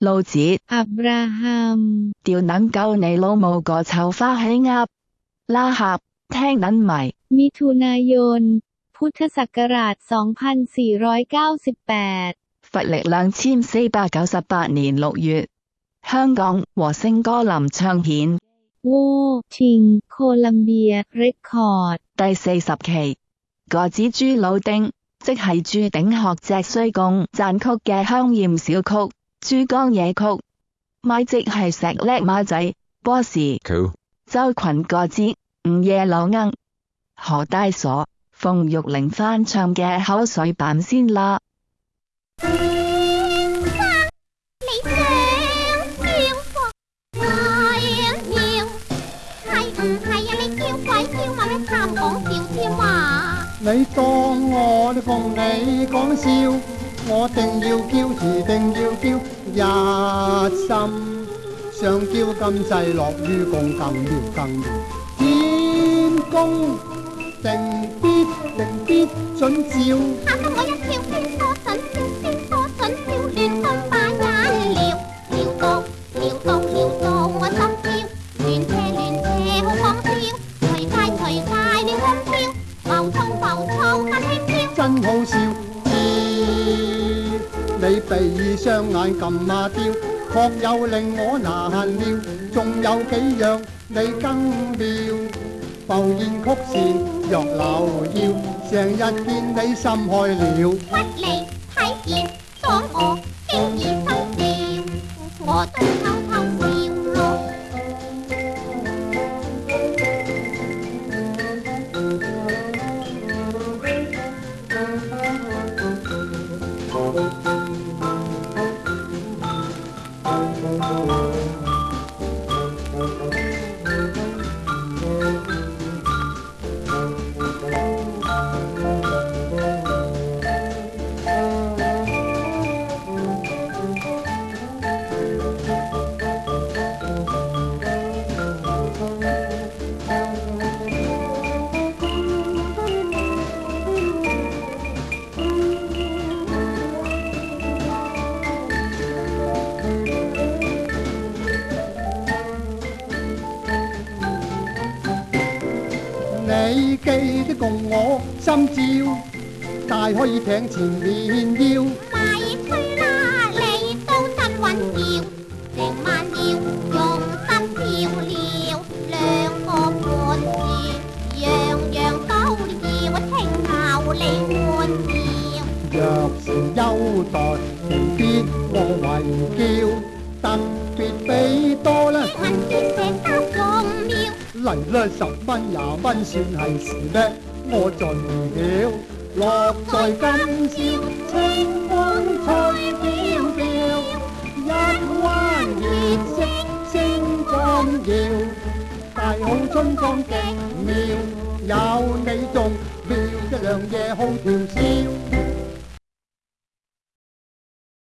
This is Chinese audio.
路子 อับราฮัม 掉能够你老母个臭花起鸭，拉合听撚埋。 มิถุนายน พุทธศักราช 2498佛历两千四百九十八年六月，香港和圣歌林唱片 โวชิง โคลัมเบีย เรคคอร์ด 第四十期。个子朱老丁，即系朱鼎学脊椎共赞曲嘅香艳小曲， 珠江夜曲，咪即系石叻马仔，波士周群个子，午夜老莺何大傻，冯玉玲翻唱嘅口水版先啦。你讲笑风，我妖系唔系呀？你叫鬼叫嘛？我谈讲笑添话，你当我同你讲笑，我定要叫，迟定要叫。一心想叫金制落于共更妙更妙，天公定必定必准照。吓！得我一跳，边多准，跳边多准，跳，乱翻把眼了，跳到跳到跳到我心跳，乱扯乱扯好狂跳，随街随街乱欢跳，浮粗浮粗更轻飘，真好笑。你闭双眼咁阿雕，确又令我难料，仲有几样你更妙，浮现曲线若柳腰，成日见你心开了，不离睇见当我，惊耳收掉，我都偷偷笑咯。你记得共我心照，大可以挺前面要卖推啦，你都真稳调，成晚要用心照料，两个半字样样都照，听候你欢笑。若是优待必我混叫，特别飞多啦。嚟啦！十蚊廿蚊算系事咩？我尽了，乐在今宵，清风吹飘飘，一弯月色星光耀，大好春光极妙，有你仲妙一两夜好调笑。